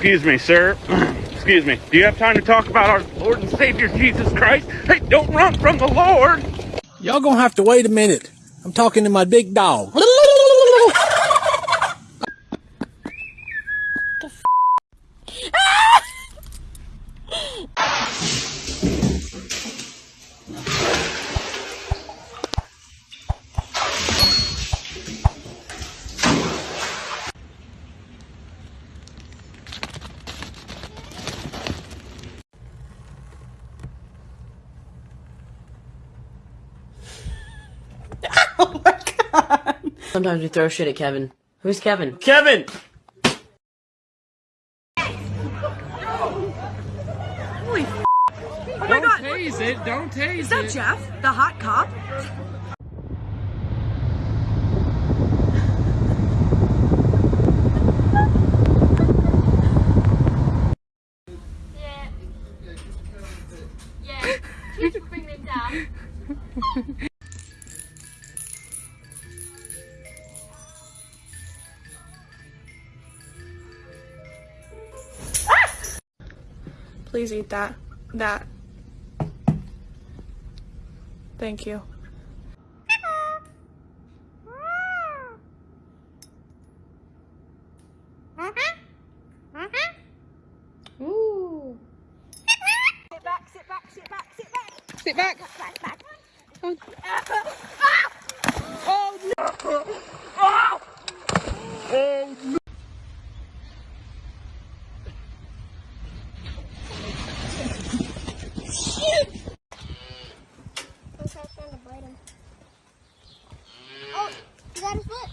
Excuse me, sir. Excuse me. Do you have time to talk about our Lord and Savior Jesus Christ? Hey, don't run from the Lord. Y'all gonna have to wait a minute. I'm talking to my big dog. Sometimes we throw shit at Kevin. Who's Kevin? Kevin! Holy f- Oh my Don't god! tase it. Don't tase Is that it. Jeff, the hot cop? Please eat that. That. Thank you. Ooh. Sit back, sit back, sit back, sit back. Sit back. Back, back. Oh, you got his foot.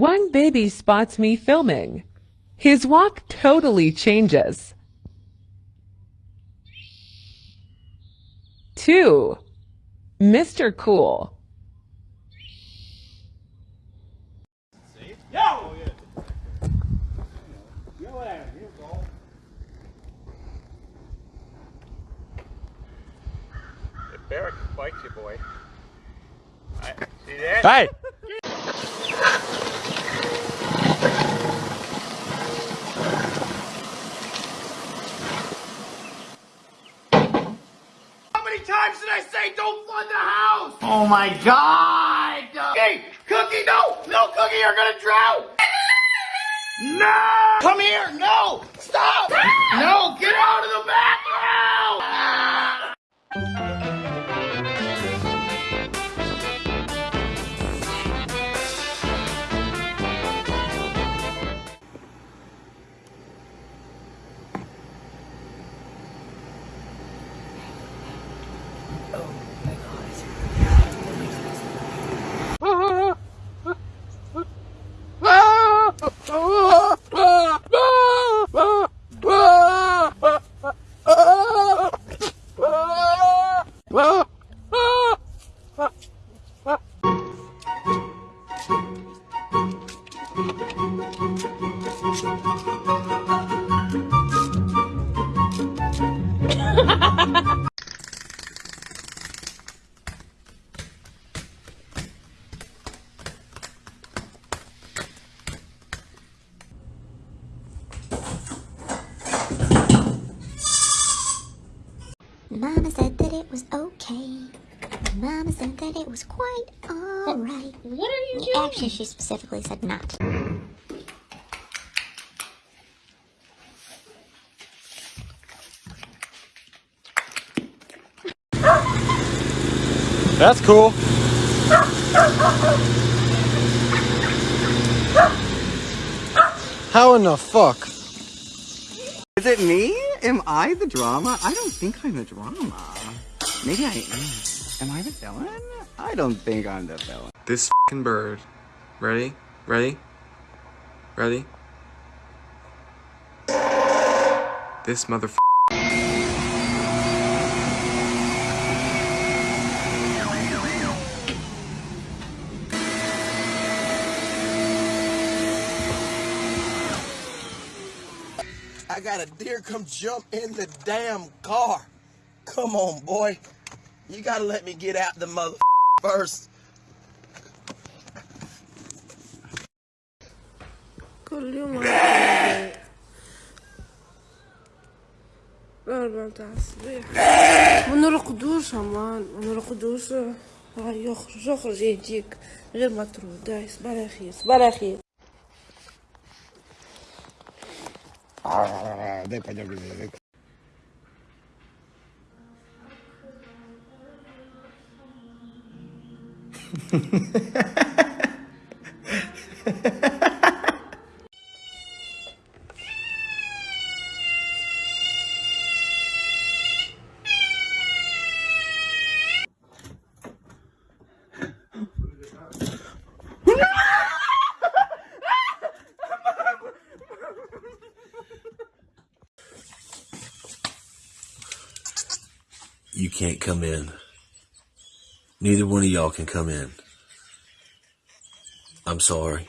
One baby spots me filming. His walk totally changes. Two, Mr. Cool. Barrack bites you, boy. I, see that? Hey! How many times did I say don't flood the house? Oh my god! Hey, Cookie, no! No, Cookie, you're gonna drown! No! Come here! No! Stop! Ah! No! Get out of the bathroom! Actually, she specifically said not. That's cool. How in the fuck? Is it me? Am I the drama? I don't think I'm the drama. Maybe I am. Am I the villain? I don't think I'm the villain. This fing bird. Ready? Ready? Ready? This mother. I got a deer come jump in the damn car. Come on, boy. You gotta let me get out the mother first. كل يوم الأربع تاع الصباح ما نرقدوش أمان ما نرقدوش هاي يخرج يخرج يهديك غير ما ترود داي صبر يا خير صبر يا Ha ha هذاك come in. Neither one of y'all can come in. I'm sorry.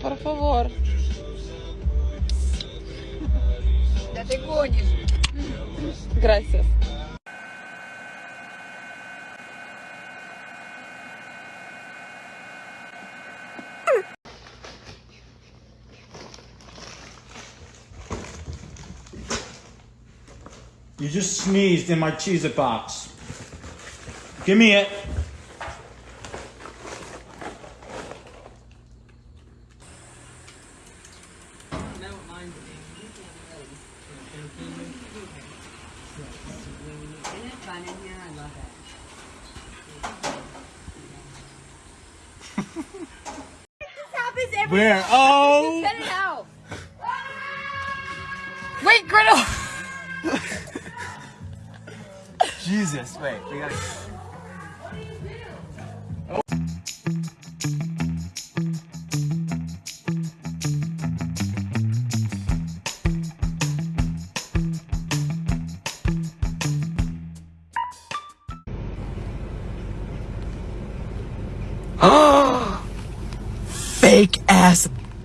Por favor. Да ты гонишь. Gracias. You just sneezed in my cheeser box. Give me it. Oh. happens every Where? Oh! Cut it out. Wait, Griddle! Jesus, wait, we gotta.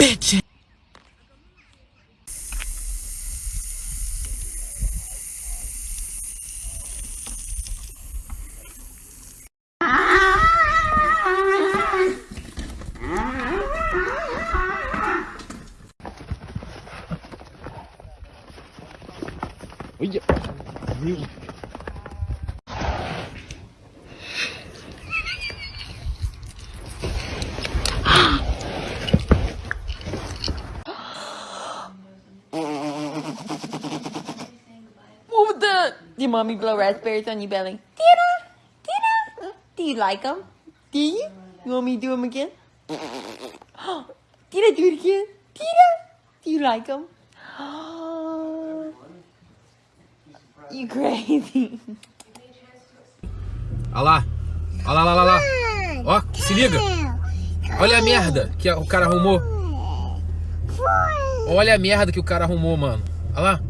Ass mommy blow raspberries on your belly? Tina? Tina? Do you like them? Do you? You want me to do them again? Tina, do it again. Tina? Do you like them? you crazy. Olha lá. Olha lá, olha lá. Ó, se liga. Olha a merda que o cara arrumou. Olha a merda que o cara arrumou, mano. Olha lá.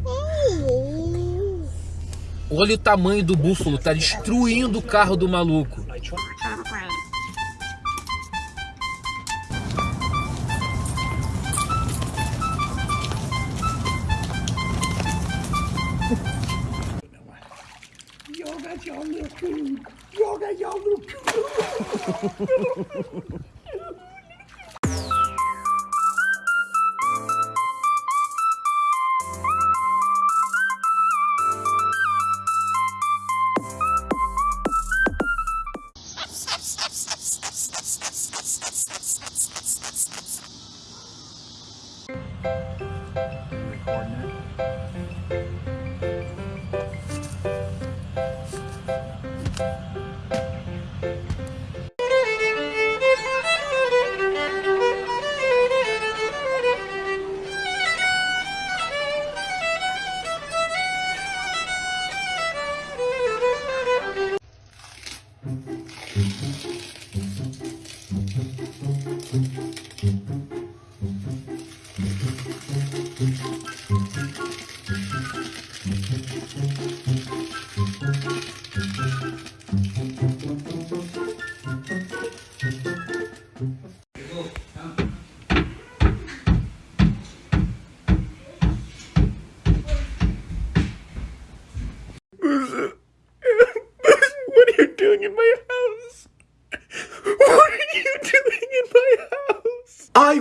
Olha o tamanho do búfalo, tá destruindo o carro do maluco.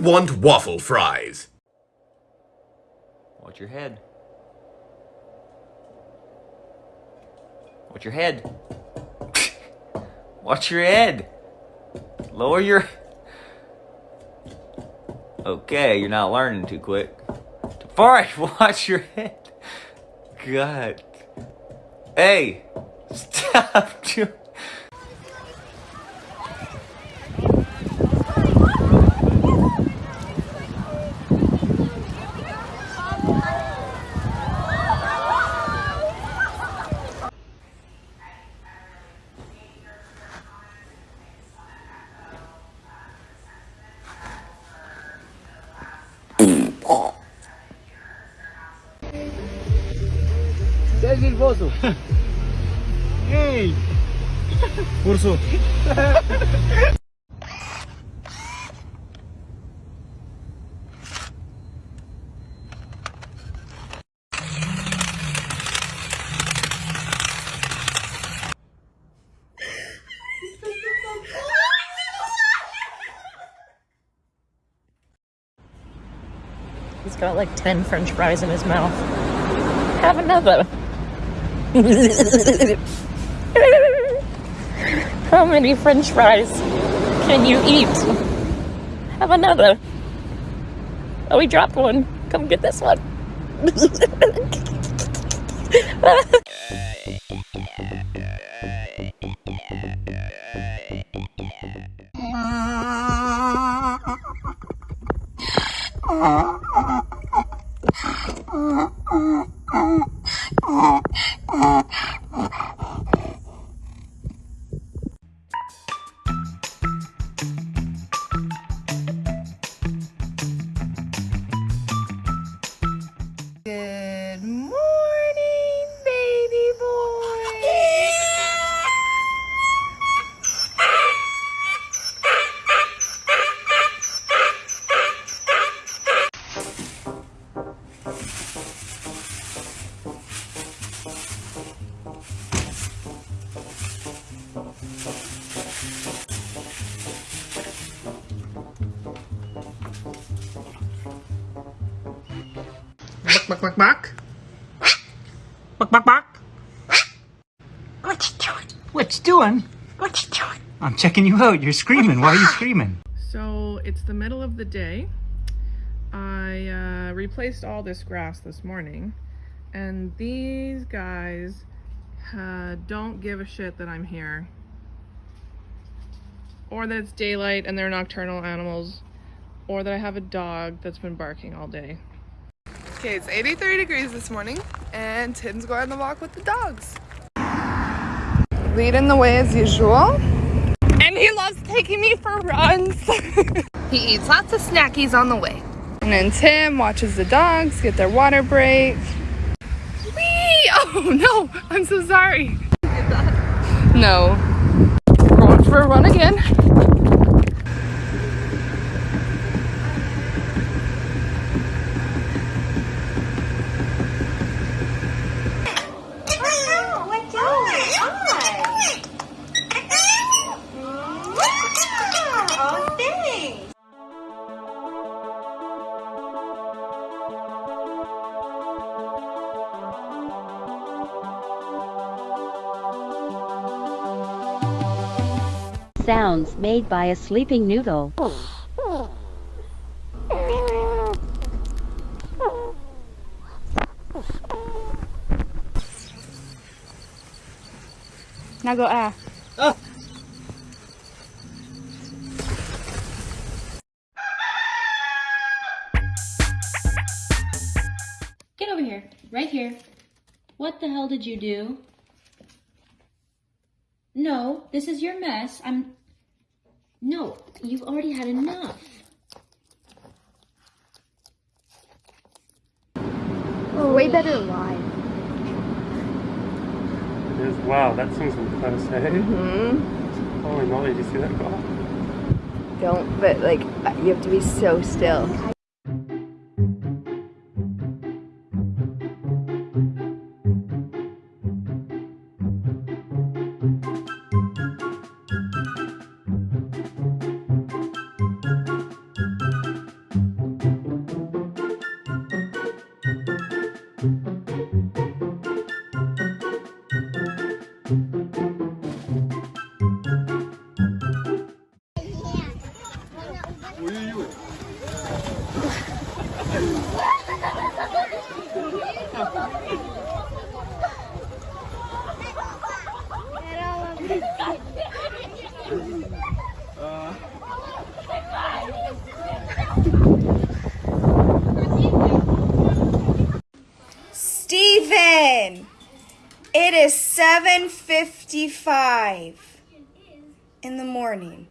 Want waffle fries. Watch your head. Watch your head. Watch your head. Lower your... Okay, you're not learning too quick. Forrest, watch your head. God. Hey, stop. doing- He's got like 10 french fries in his mouth. Have another. How many french fries can you eat? Have another. Oh, we dropped one. Come get this one. Buck, buck, buck, buck. Buck, buck, buck. What you doing? What you doing? What you doing? I'm checking you out. You're screaming. Why are you screaming? So it's the middle of the day. I uh, replaced all this grass this morning, and these guys uh, don't give a shit that I'm here. Or that it's daylight and they're nocturnal animals, or that I have a dog that's been barking all day. Okay, it's 83 degrees this morning, and Tim's going on the walk with the dogs. Leading the way as usual. And he loves taking me for runs. he eats lots of snackies on the way. And then Tim watches the dogs get their water break. Whee! Oh no, I'm so sorry. No. Going for a run again. Sounds made by a sleeping noodle. Now go ah. Get over here. Right here. What the hell did you do? No, this is your mess. I'm... No, you've already had enough. We're way better live. It is. Wow, that thing's close, eh? Mm-hmm. Holy moly, did you see that go? Don't, but like, you have to be so still. It is 7:55 in the morning.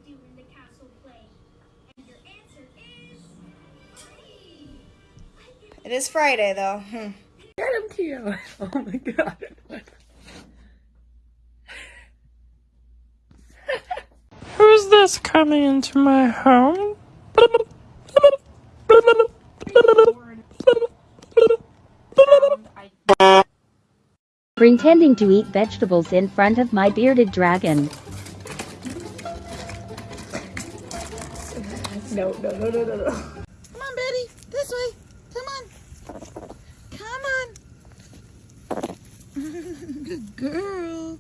It is Friday though. Hmm. Get him, Keo. Oh my god. Who's this coming into my home? Pretending to eat vegetables in front of my bearded dragon. No, no, no, no, no, no. Come on, Betty. This way. Come on. Come on. Good girl.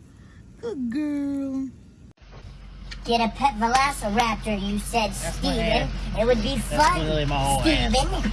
Good girl. Get a pet velociraptor, you said, Steven. It would be fun, literally my whole. Steven.